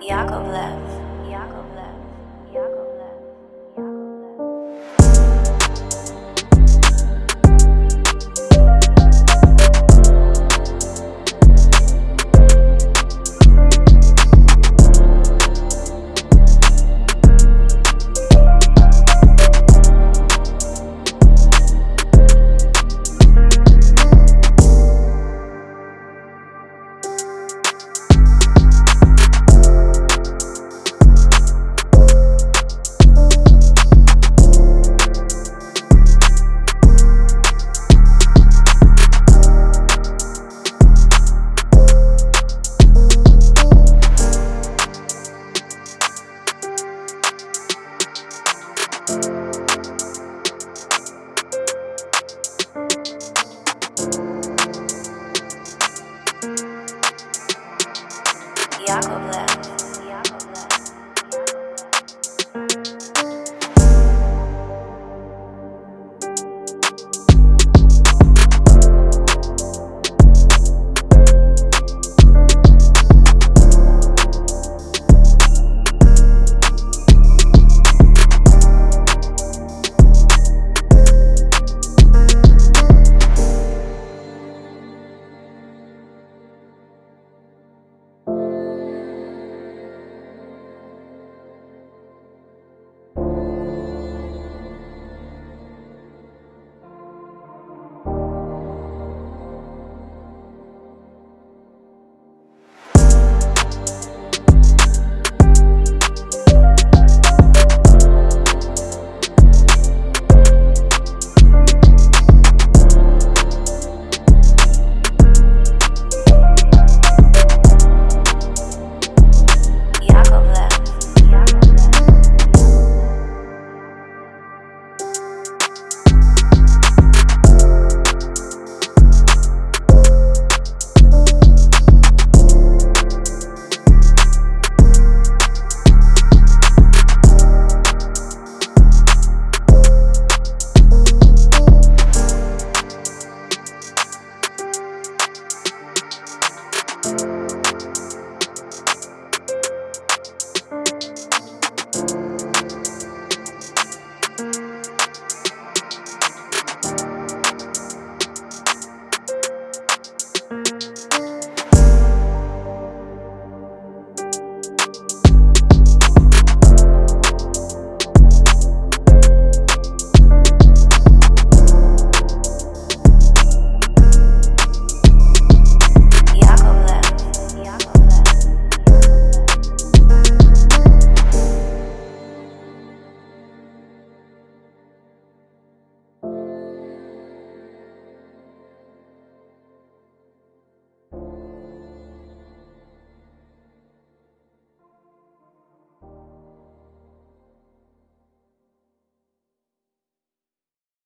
Yakovlev. Yakovlev.